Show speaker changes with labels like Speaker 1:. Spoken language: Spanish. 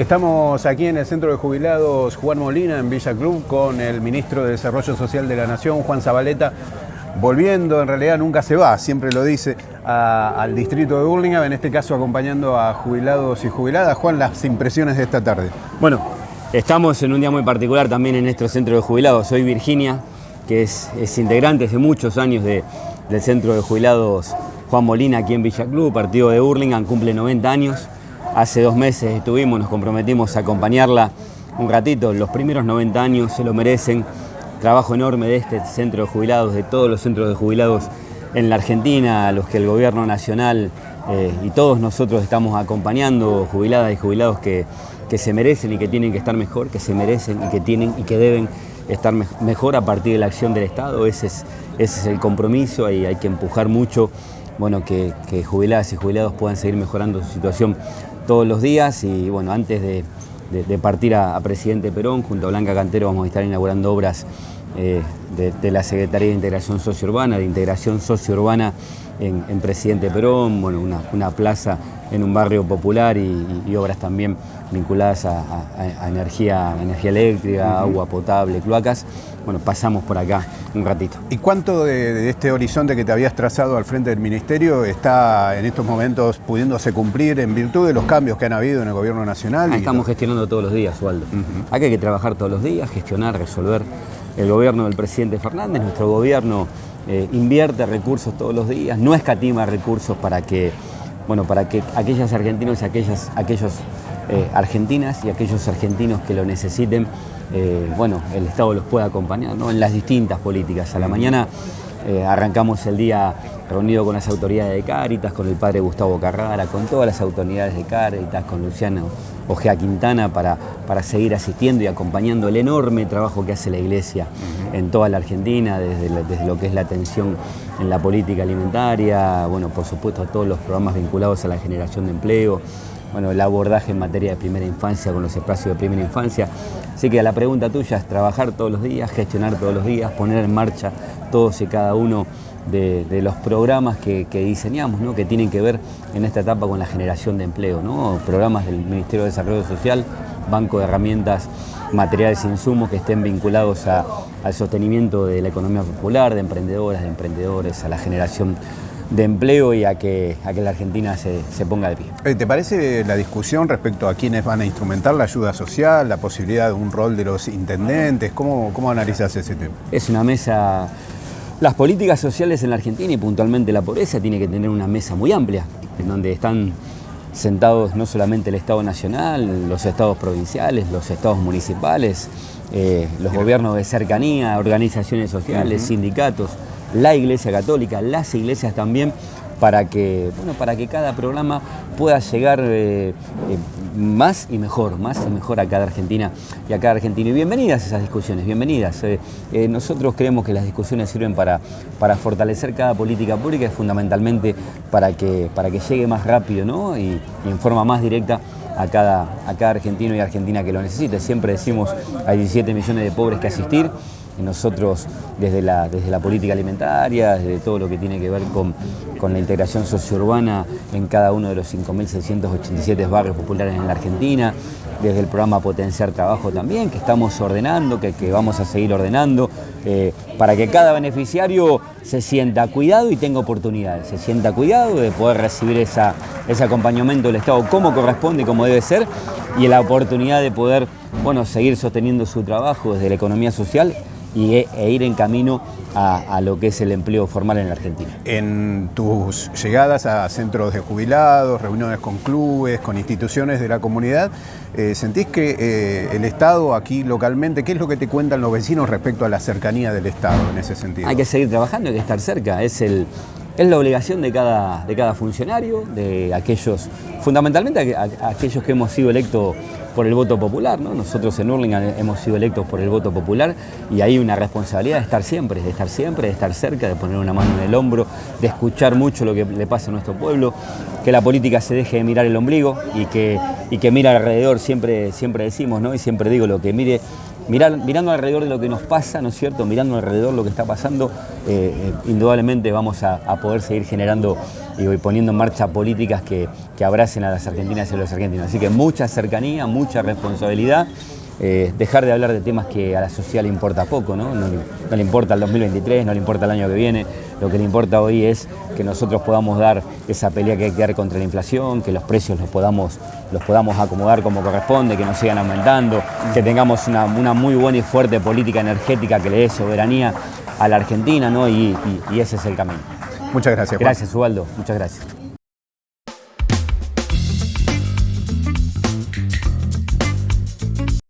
Speaker 1: Estamos aquí en el Centro de Jubilados Juan Molina, en Villa Club, con el Ministro de Desarrollo Social de la Nación, Juan Zabaleta, volviendo, en realidad nunca se va, siempre lo dice, al distrito de Burlingame, en este caso acompañando a jubilados y jubiladas. Juan, las impresiones de esta tarde.
Speaker 2: Bueno, estamos en un día muy particular también en nuestro centro de jubilados. Soy Virginia, que es, integrante hace muchos años del centro de jubilados Juan Molina aquí en Villa Club, partido de Burlingame, cumple 90 años. Hace dos meses estuvimos, nos comprometimos a acompañarla un ratito. Los primeros 90 años se lo merecen. Trabajo enorme de este centro de jubilados, de todos los centros de jubilados en la Argentina, a los que el gobierno nacional eh, y todos nosotros estamos acompañando, jubiladas y jubilados que, que se merecen y que tienen que estar mejor, que se merecen y que tienen y que deben estar mejor a partir de la acción del Estado. Ese es, el compromiso y hay que empujar mucho bueno, que jubiladas y jubilados puedan seguir mejorando su situación todos los días y bueno, antes de, partir a, Presidente Perón, junto a Blanca Cantero vamos a estar inaugurando obras eh, de, la Secretaría de Integración Sociourbana, de Integración Sociourbana en, en Presidente Perón, bueno, una, plaza en un barrio popular y, obras también vinculadas a, energía, energía eléctrica, agua potable, cloacas. Bueno, pasamos por acá un ratito.
Speaker 1: ¿Y cuánto de, este horizonte que te habías trazado al frente del Ministerio está en estos momentos pudiéndose cumplir en virtud de los cambios que han habido en el Gobierno Nacional?
Speaker 2: estamos gestionando todos los días, Waldo. Aquí hay que trabajar todos los días, gestionar, resolver. El gobierno del presidente Fernández, nuestro gobierno eh, invierte recursos todos los días, no escatima recursos para que, bueno, para que aquellas argentinos y aquellas, aquellos eh, argentinas y aquellos argentinos que lo necesiten, eh, bueno, el Estado los pueda acompañar en las distintas políticas. A la mañana arrancamos el día reunido con las autoridades de Cáritas, con el padre Gustavo Carrara, con todas las autoridades de Cáritas, con Luciano Ojea Quintana, para, para seguir asistiendo y acompañando el enorme trabajo que hace la Iglesia en toda la Argentina, desde, desde, lo que es la atención en la política alimentaria, bueno, por supuesto todos los programas vinculados a la generación de empleo, bueno, el abordaje en materia de primera infancia con los espacios de primera infancia. Así que la pregunta tuya es trabajar todos los días, gestionar todos los días, poner en marcha todos y cada uno de, los programas que, diseñamos, ¿no? que tienen que ver en esta etapa con la generación de empleo, ¿no? programas del Ministerio de Desarrollo Social, banco de herramientas, materiales e insumos que estén vinculados al sostenimiento de la economía popular, de emprendedoras, de emprendedores, a la generación de empleo y a que, a que la Argentina se, ponga de pie.
Speaker 1: Eh, ¿Te parece la discusión respecto a quiénes van a instrumentar la ayuda social, la posibilidad de un rol de los intendentes? ¿Cómo, cómo analizas ese tema?
Speaker 2: Es una mesa las políticas sociales en la Argentina y puntualmente la pobreza tiene que tener una mesa muy amplia, en donde están sentados no solamente el Estado Nacional, los estados provinciales, los estados municipales, eh, los gobiernos de cercanía, organizaciones sociales, sindicatos, la Iglesia Católica, las iglesias también, para que, bueno, para que cada programa pueda llegar eh, eh, más y mejor, más y mejor a cada argentina y a cada argentino. Y bienvenidas esas discusiones, bienvenidas. Eh, nosotros creemos que las discusiones sirven para, para fortalecer cada política pública y fundamentalmente para que, para que llegue más rápido ¿no? y, y en forma más directa a cada, a cada argentino y argentina que lo necesite. Siempre decimos hay 17 millones de pobres que asistir nosotros desde la, desde la política alimentaria, desde todo lo que tiene que ver con, con la integración sociourbana en cada uno de los 5.687 barrios populares en la Argentina, desde el programa Potenciar Trabajo también, que estamos ordenando, que, que vamos a seguir ordenando, eh, para que cada beneficiario se sienta cuidado y tenga oportunidades, se sienta cuidado de poder recibir esa, ese acompañamiento del Estado como corresponde como debe ser, y la oportunidad de poder bueno, seguir sosteniendo su trabajo desde la economía social y, e, e ir en camino a, lo que es el empleo formal en la Argentina.
Speaker 1: En tus llegadas a centros de jubilados, reuniones con clubes, con instituciones de la comunidad, eh, ¿sentís que eh, el Estado aquí localmente, qué es lo que te cuentan los vecinos respecto a la cercanía del Estado en ese sentido?
Speaker 2: Hay que seguir trabajando, hay que estar cerca, es el, es la obligación de cada, de cada funcionario, de aquellos, fundamentalmente aquellos que hemos sido electos por el voto popular. ¿no? Nosotros en Hurlingham hemos sido electos por el voto popular y hay una responsabilidad de estar siempre, de estar siempre, de estar cerca, de poner una mano en el hombro, de escuchar mucho lo que le pasa a nuestro pueblo, que la política se deje de mirar el ombligo y que, y que mira alrededor, siempre, siempre decimos, ¿no? y siempre digo, lo que mire mirando alrededor de lo que nos pasa, ¿no es cierto? Mirando alrededor lo que está pasando, eh, eh, indudablemente vamos a, poder seguir generando y poniendo en marcha políticas que, que abracen a las argentinas y a los argentinos. Así que mucha cercanía, mucha responsabilidad. Eh, dejar de hablar de temas que a la sociedad le importa poco, ¿no? No, le importa el 2023, no le importa el año que viene, lo que le importa hoy es que nosotros podamos dar esa pelea que hay que dar contra la inflación, que los precios los podamos, los podamos acomodar como corresponde, que no sigan aumentando, que tengamos una, muy buena y fuerte política energética que le dé soberanía a la Argentina, ¿no? y, ese es el camino.
Speaker 1: Muchas gracias.
Speaker 2: Gracias, Ubaldo. Muchas gracias.